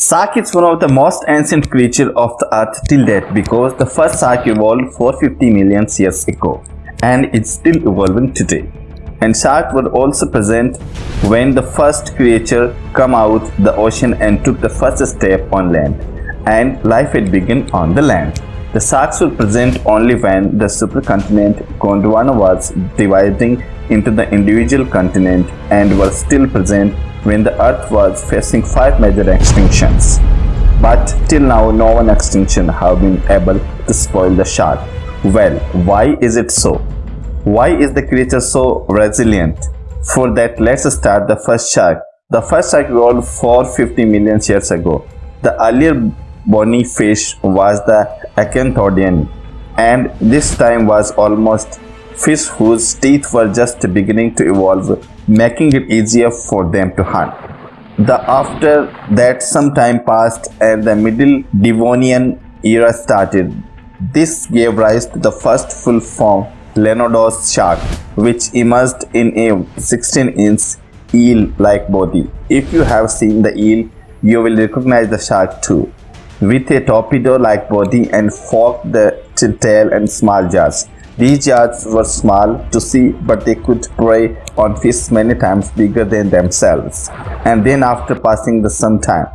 Shark is one of the most ancient creatures of the earth till date because the first shark evolved 450 million years ago and it's still evolving today. And shark were also present when the first creature come out the ocean and took the first step on land and life had begun on the land. The sharks were present only when the supercontinent Gondwana was dividing into the individual continent and were still present when the earth was facing five major extinctions. But till now no one extinction have been able to spoil the shark. Well, why is it so? Why is the creature so resilient? For that let's start the first shark. The first shark evolved 450 million years ago. The earlier bony fish was the Acanthodian and this time was almost fish whose teeth were just beginning to evolve, making it easier for them to hunt. The after that some time passed and the middle Devonian era started. This gave rise to the first full form Lemnos shark which emerged in a 16-inch eel-like body. If you have seen the eel, you will recognize the shark too. With a torpedo-like body and forked tail and small jaws. These jaws were small to see but they could prey on fish many times bigger than themselves. And then after passing the some time,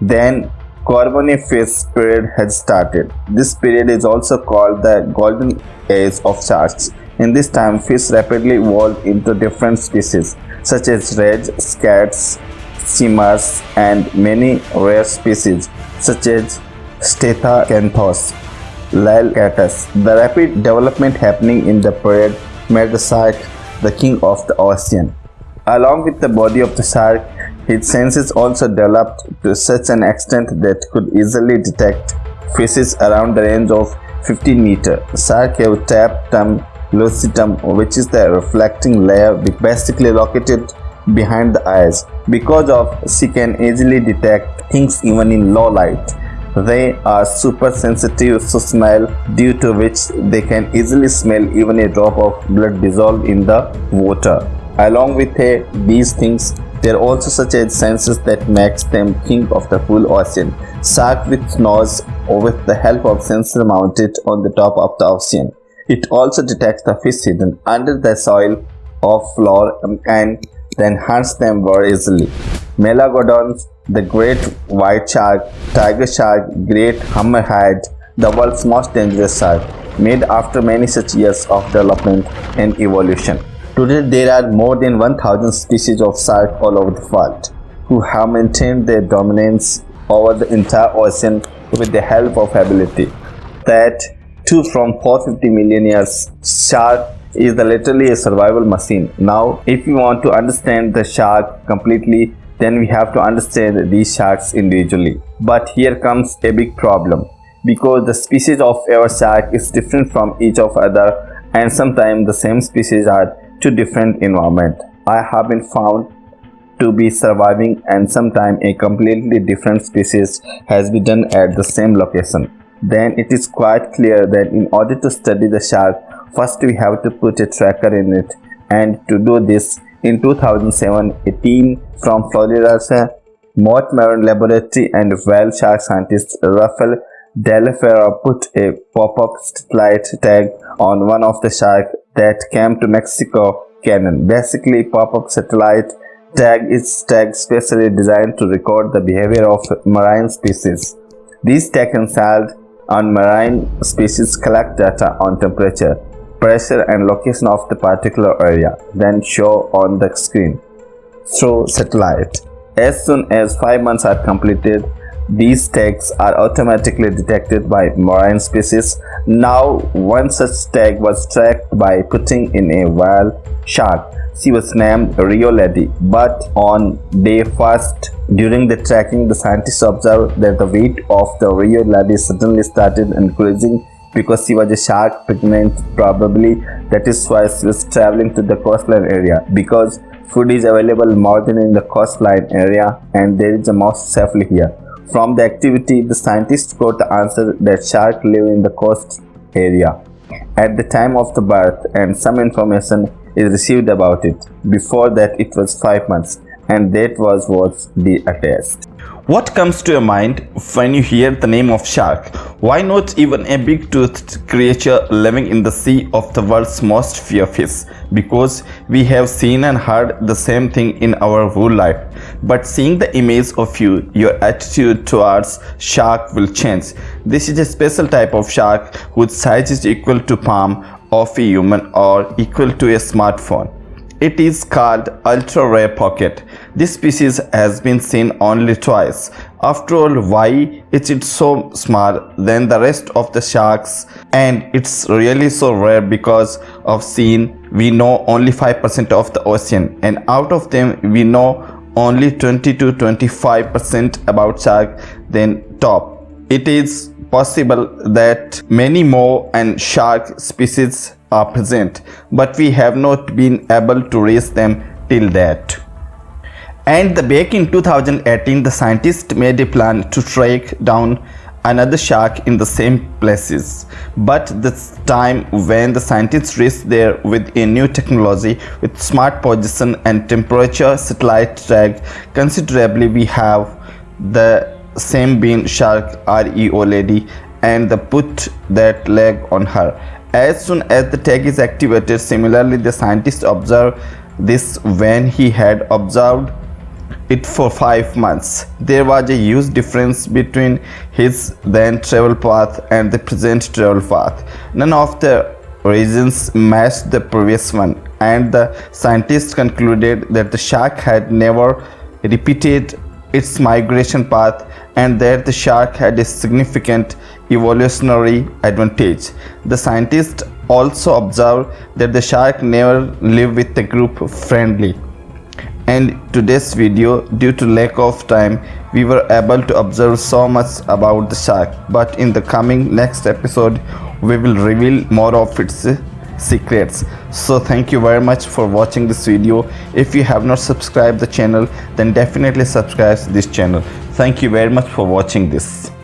then Carboniferous period had started. This period is also called the golden age of sharks. In this time, fish rapidly evolved into different species such as reds, scats, steamers, and many rare species such as Stethacanthus liliacatus. The rapid development happening in the period made the shark the king of the ocean. Along with the body of the shark, its senses also developed to such an extent that could easily detect fishes around the range of 15 meter. Shark have tapetum lucidum which is the reflecting layer basically located behind the eyes. Because of she can easily detect things even in low light. They are super sensitive to smell due to which they can easily smell even a drop of blood dissolved in the water. Along with uh, these things, there are also such as senses that makes them think of the full ocean. Shark with nose or with the help of sensor mounted on the top of the ocean. It also detects the fish hidden under the soil of floor and then hunts them very easily. Megalodons, the great white shark, tiger shark, great hammerhead, the world's most dangerous shark, made after many such years of development and evolution. Today there are more than 1000 species of shark all over the world who have maintained their dominance over the entire ocean with the help of ability. That too from 450 million years, shark is literally a survival machine. Now, if you want to understand the shark completely, then we have to understand these sharks individually. But here comes a big problem because the species of our shark is different from each of other and sometimes the same species are two different environment. I have been found to be surviving and sometimes a completely different species has been done at the same location. Then it is quite clear that in order to study the shark, first we have to put a tracker in it and to do this in 2007 a team from Florida's Mote Marine Laboratory and whale shark scientist Rafael de la Parra put a pop-up satellite tag on one of the sharks that came to Mexico Canyon. Basically, pop-up satellite tag is tag specially designed to record the behavior of marine species. These tags installed on marine species collect data on temperature, pressure and location of the particular area, then show on the screen through satellite. As soon as 5 months are completed, these tags are automatically detected by marine species. Now, one such tag was tracked by putting in a whale shark. She was named Rio Lady, but on day first during the tracking, the scientists observed that the weight of the Rio Lady suddenly started increasing because she was a shark pregnant probably that is why she was traveling to the coastline area because food is available more than in the coastline area and there is a most safely here from the activity, the scientists got the answer that sharks live in the coast area at the time of the birth and some information is received about it. Before that it was 5 months and that was what the attest. What comes to your mind when you hear the name of shark? Why not even a big toothed creature living in the sea of the world's most fear fish? Because we have seen and heard the same thing in our whole life. But seeing the image of you, your attitude towards shark will change. This is a special type of shark whose size is equal to palm of a human or equal to a smartphone. It is called ultra rare pocket. This species has been seen only twice. After all, why is it so small than the rest of the sharks? And it's really so rare because of seen we know only 5% of the ocean and out of them we know only 20 to 25% about shark then top. It is possible that many more and shark species are present but we have not been able to raise them till that. And the back in 2018 the scientists made a plan to track down another shark in the same places but this time when the scientists reached there with a new technology with smart position and temperature satellite track considerably we have the same bean shark Rio lady and the put that leg on her as soon as the tag is activated, similarly the scientist observed this when he had observed it for five months. There was a huge difference between his then travel path and the present travel path. None of the regions matched the previous one and the scientists concluded that the shark had never repeated its migration path and that the shark had a significant evolutionary advantage. The scientists also observed that the shark never live with a group friendly. And today's video, due to lack of time, we were able to observe so much about the shark. But in the coming next episode, we will reveal more of its secrets so thank you very much for watching this video if you have not subscribed the channel then definitely subscribe to this channel thank you very much for watching this